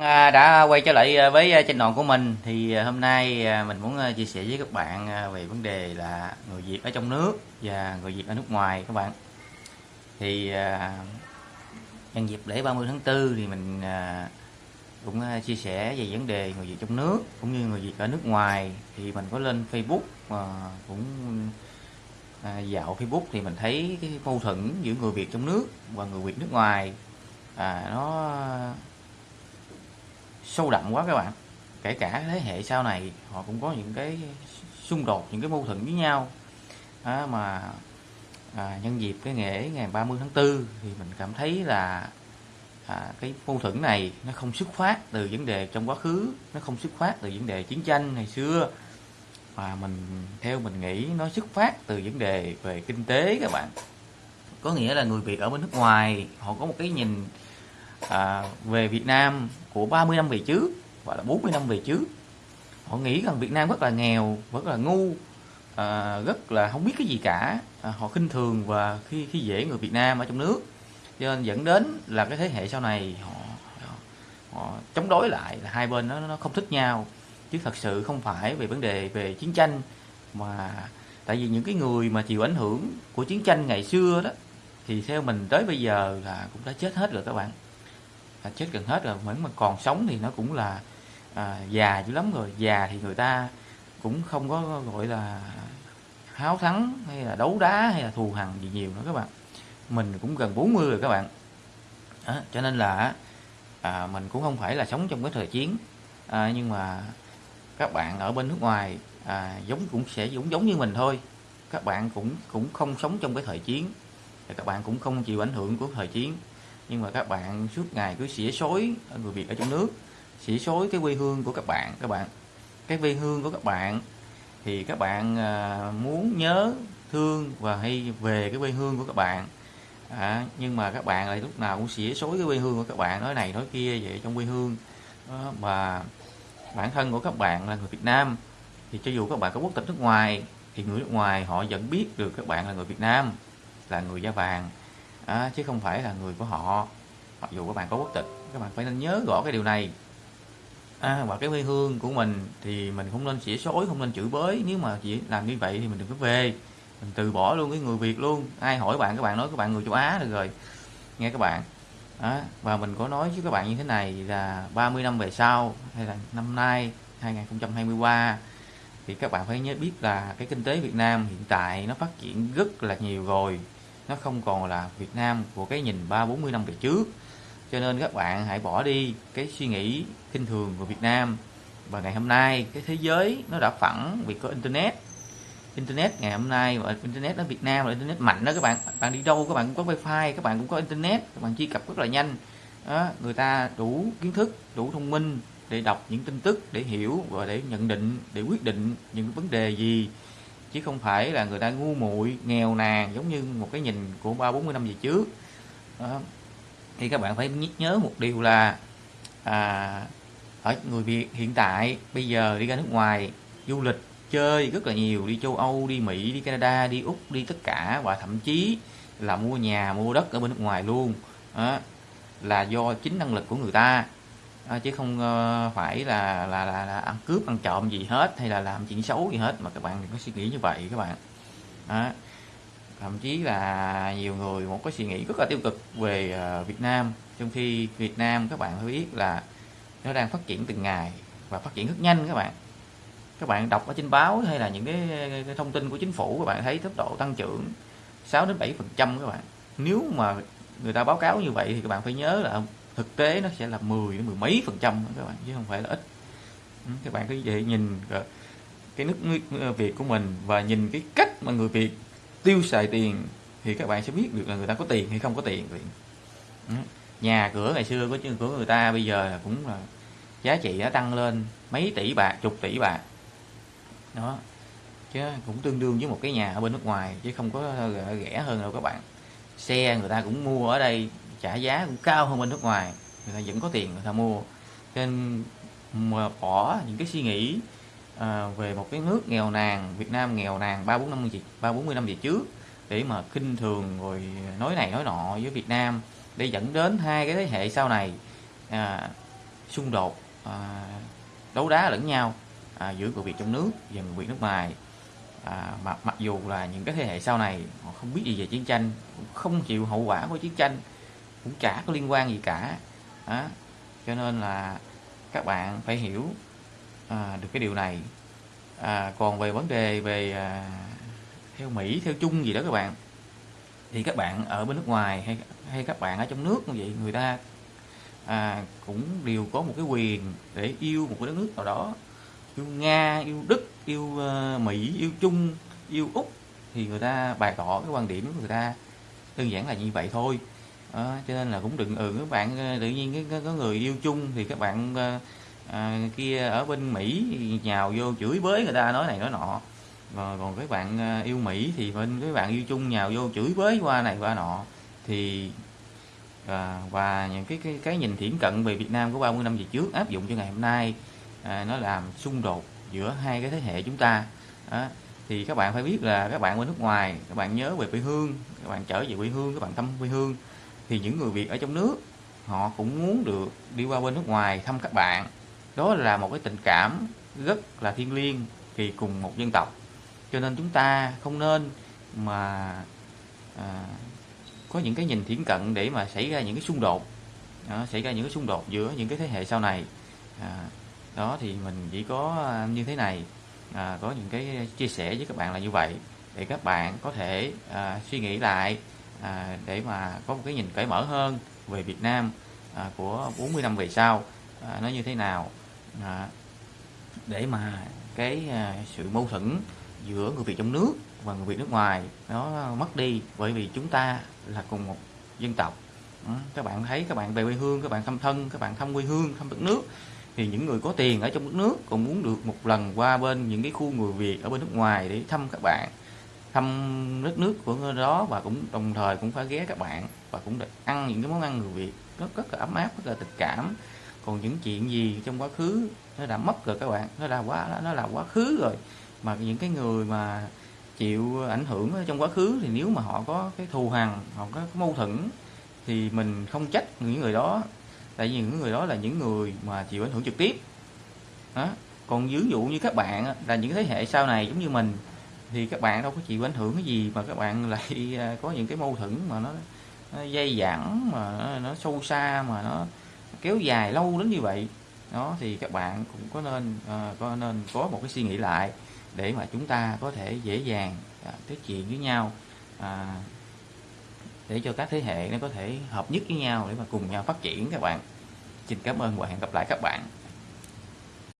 À, đã quay trở lại ờ, với ờ, trên channel của mình. Thì hôm nay mình muốn chia sẻ với các bạn về vấn đề là người Việt ở trong nước và người Việt ở nước ngoài các bạn. Thì nhân dịp lễ 30 tháng 4 thì mình cũng chia sẻ về vấn đề người Việt trong nước cũng như người Việt ở nước ngoài. Thì mình có lên Facebook cũng dạo Facebook thì mình thấy cái mâu thuẫn giữa người Việt trong nước và người Việt nước ngoài. À, nó sâu đậm quá các bạn. Kể cả thế hệ sau này họ cũng có những cái xung đột những cái mâu thuẫn với nhau. À, mà à, nhân dịp cái ngày ngày 30 tháng 4 thì mình cảm thấy là à, cái mâu thuẫn này nó không xuất phát từ vấn đề trong quá khứ nó không xuất phát từ vấn đề chiến tranh ngày xưa. Mà mình theo mình nghĩ nó xuất phát từ vấn đề về kinh tế các bạn. Có nghĩa là người Việt ở bên nước ngoài họ có một cái nhìn à, về Việt Nam của 30 năm về trước và là 40 năm về trước. Họ nghĩ rằng Việt Nam rất là nghèo rất là ngu à, rất là không biết cái gì cả. À, họ khinh thường và khi khi dễ người Việt Nam ở trong nước. Cho nên dẫn đến là cái thế hệ sau này họ họ, họ chống đối lại là hai bên nó nó không thích nhau. Chứ thật sự không phải về vấn đề về chiến tranh mà tại vì những cái người mà chịu ảnh hưởng của chiến tranh ngày xưa đó thì theo mình tới bây giờ là cũng đã chết hết rồi các bạn à, chết gần hết rồi. Vẫn mà còn sống thì nó cũng là à, già dữ lắm rồi. Già thì người ta cũng không có gọi là háo thắng hay là đấu đá hay là thù hằn gì nhiều nữa các bạn. Mình cũng gần 40 rồi các bạn. À, cho nên là à, mình cũng không phải là sống trong cái thời chiến. À, nhưng mà các bạn ở bên nước ngoài à, giống cũng sẽ giống giống như mình thôi. Các bạn cũng cũng không sống trong cái thời chiến. Các bạn cũng không chịu ảnh hưởng của thời chiến nhưng mà các bạn suốt ngày cứ xỉa xối người Việt ở trong nước xỉa xối cái quê hương của các bạn các bạn. Cái quê hương của các bạn thì các bạn à, muốn nhớ thương và hay về cái quê hương của các bạn. À, nhưng mà các bạn lại lúc nào cũng xỉa xối cái quê hương của các bạn nói này nói kia vậy trong quê hương. Đó, mà bản thân của các bạn là người Việt Nam thì cho dù các bạn có quốc tịch nước ngoài thì người nước ngoài họ vẫn biết được các bạn là người Việt Nam là người da vàng à, chứ không phải là người của họ. Mặc dù các bạn có quốc tịch các bạn phải nên nhớ rõ cái điều này. À, và cái quê hương của mình thì mình không nên xỉa xối không nên chửi bới. Nếu mà chỉ làm như vậy thì mình đừng có về. Mình từ bỏ luôn cái người Việt luôn. Ai hỏi bạn các bạn nói các bạn người châu Á được rồi. Nghe các bạn. À, và mình có nói với các bạn như thế này là 30 năm về sau hay là năm nay 2023 thì các bạn phải nhớ biết là cái kinh tế Việt Nam hiện tại nó phát triển rất là nhiều rồi nó không còn là Việt Nam của cái nhìn ba bốn mươi năm về trước. Cho nên các bạn hãy bỏ đi cái suy nghĩ kinh thường của Việt Nam. Và ngày hôm nay cái thế giới nó đã phẳng vì có internet. Internet ngày hôm nay và internet ở Việt Nam là internet mạnh đó các bạn. Bạn đi đâu các bạn cũng có wifi các bạn cũng có internet. Các bạn truy cập rất là nhanh. Đó, người ta đủ kiến thức đủ thông minh để đọc những tin tức để hiểu và để nhận định để quyết định những vấn đề gì chứ không phải là người ta ngu muội nghèo nàn giống như một cái nhìn của ba bốn mươi năm về trước. Đó. thì các bạn phải nhớ một điều là à, ở người Việt hiện tại bây giờ đi ra nước ngoài du lịch chơi rất là nhiều đi châu Âu đi Mỹ đi Canada đi Úc đi tất cả và thậm chí là mua nhà mua đất ở bên nước ngoài luôn. Đó, là do chính năng lực của người ta à, chứ không uh, phải là, là là là ăn cướp ăn trộm gì hết hay là làm chuyện xấu gì hết mà các bạn đừng có suy nghĩ như vậy các bạn. Đó. thậm chí là nhiều người một cái suy nghĩ rất là tiêu cực về uh, Việt Nam. Trong khi Việt Nam các bạn phải biết là nó đang phát triển từng ngày và phát triển rất nhanh các bạn. Các bạn đọc ở trên báo hay là những cái, cái thông tin của chính phủ các bạn thấy tốc độ tăng trưởng 6 đến 7 phần trăm các bạn. Nếu mà người ta báo cáo như vậy thì các bạn phải nhớ là thực tế nó sẽ là 10 đến mười mấy phần trăm các bạn, chứ không phải là ít. Ừ, các bạn cứ vậy nhìn cái nước Việt của mình và nhìn cái cách mà người Việt tiêu xài tiền thì các bạn sẽ biết được là người ta có tiền hay không có tiền ừ, nhà cửa ngày xưa của của người ta bây giờ là cũng là giá trị đã tăng lên mấy tỷ bạc, chục tỷ bạc. Đó, chứ cũng tương đương với một cái nhà ở bên nước ngoài, chứ không có rẻ hơn đâu các bạn. Xe người ta cũng mua ở đây trả giá cũng cao hơn bên nước ngoài. Người ta vẫn có tiền người ta mua. Nên mà bỏ những cái suy nghĩ à, về một cái nước nghèo nàn Việt Nam nghèo nàn ba bốn năm gì ba bốn mươi năm về trước để mà khinh thường rồi nói này nói nọ với Việt Nam để dẫn đến hai cái thế hệ sau này à, xung đột à, đấu đá lẫn nhau à, giữa người Việt trong nước và người Việt nước ngoài. À, mặc mặc dù là những cái thế hệ sau này họ không biết gì về chiến tranh không chịu hậu quả của chiến tranh cũng chả có liên quan gì cả. Đó. cho nên là các bạn phải hiểu à, được cái điều này. À, còn về vấn đề về à, theo Mỹ theo chung gì đó các bạn thì các bạn ở bên nước ngoài hay hay các bạn ở trong nước như vậy người ta à, cũng đều có một cái quyền để yêu một cái đất nước nào đó. Yêu Nga yêu Đức yêu uh, Mỹ yêu Trung yêu Úc thì người ta bày tỏ cái quan điểm của người ta đơn giản là như vậy thôi à, cho nên là cũng đừng ừ các bạn ờ, tự nhiên có, có người yêu chung thì các bạn à, kia ở bên Mỹ nhào vô chửi bới người ta nói này nói nọ. Và còn các bạn yêu Mỹ thì bên các bạn yêu chung nhào vô chửi bới qua này qua nọ. Thì à, và những cái, cái cái nhìn thiển cận về Việt Nam của 30 năm về trước áp dụng cho ngày hôm nay à, nó làm xung đột giữa hai cái thế hệ chúng ta. Đó. thì các bạn phải biết là các bạn bên nước ngoài các bạn nhớ về quê hương các bạn trở về quê hương các bạn thăm quê hương thì những người Việt ở trong nước họ cũng muốn được đi qua bên nước ngoài thăm các bạn. Đó là một cái tình cảm rất là thiêng liêng thì cùng một dân tộc. Cho nên chúng ta không nên mà à, có những cái nhìn thiển cận để mà xảy ra những cái xung đột. Đó, xảy ra những cái xung đột giữa những cái thế hệ sau này. À, đó thì mình chỉ có à, như thế này à, có những cái chia sẻ với các bạn là như vậy để các bạn có thể à, suy nghĩ lại à, để mà có một cái nhìn cởi mở hơn về Việt Nam à, của 40 năm về sau à, nó như thế nào. À, để mà cái à, sự mâu thuẫn giữa người Việt trong nước và người Việt nước ngoài nó mất đi bởi vì chúng ta là cùng một dân tộc. Ừ, các bạn thấy các bạn về quê hương các bạn thăm thân các bạn thăm quê hương thăm đất nước thì những người có tiền ở trong đất nước còn muốn được một lần qua bên những cái khu người Việt ở bên nước ngoài để thăm các bạn thăm đất nước của nơi đó và cũng đồng thời cũng phải ghé các bạn và cũng được ăn những cái món ăn người Việt rất rất là ấm áp, rất là tình cảm. Còn những chuyện gì trong quá khứ nó đã mất rồi các bạn, nó là quá, nó là quá khứ rồi. Mà những cái người mà chịu ảnh hưởng trong quá khứ thì nếu mà họ có cái thù hằn, họ có cái mâu thuẫn thì mình không trách những người đó. Tại vì những người đó là những người mà chịu ảnh hưởng trực tiếp. Đó. còn ví dụ như các bạn là những thế hệ sau này giống như mình thì các bạn đâu có chịu ảnh hưởng cái gì mà các bạn lại à, có những cái mâu thuẫn mà nó, nó dây dẳng mà nó, nó sâu xa mà nó kéo dài lâu đến như vậy. Đó thì các bạn cũng có nên uh, có nên có một cái suy nghĩ lại để mà chúng ta có thể dễ dàng à, uh, nói chuyện với nhau uh, để cho các thế hệ nó có thể hợp nhất với nhau để mà cùng nhau phát triển các bạn. Xin cảm ơn và hẹn gặp lại các bạn.